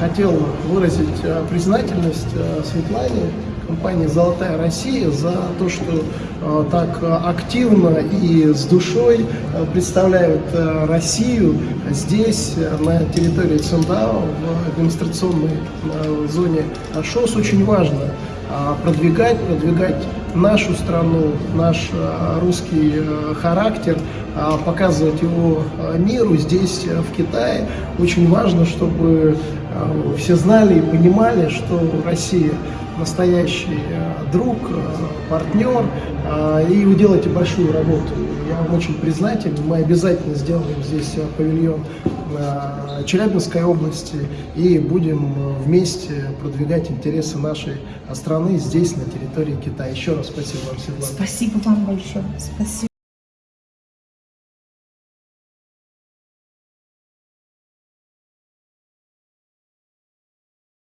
Хотел выразить э, признательность э, Светлане, компании «Золотая Россия» за то, что э, так активно и с душой представляют Россию здесь, на территории Циндао, в демонстрационной зоне ШОС. Очень важно продвигать, продвигать нашу страну, наш русский характер, показывать его миру здесь, в Китае. Очень важно, чтобы все знали и понимали, что Россия настоящий друг, партнер, и вы делаете большую работу. Я вам очень признателен. Мы обязательно сделаем здесь павильон Челябинской области и будем вместе продвигать интересы нашей страны здесь, на территории Китая. Еще раз спасибо вам, Светлана. Спасибо вам большое. Спасибо.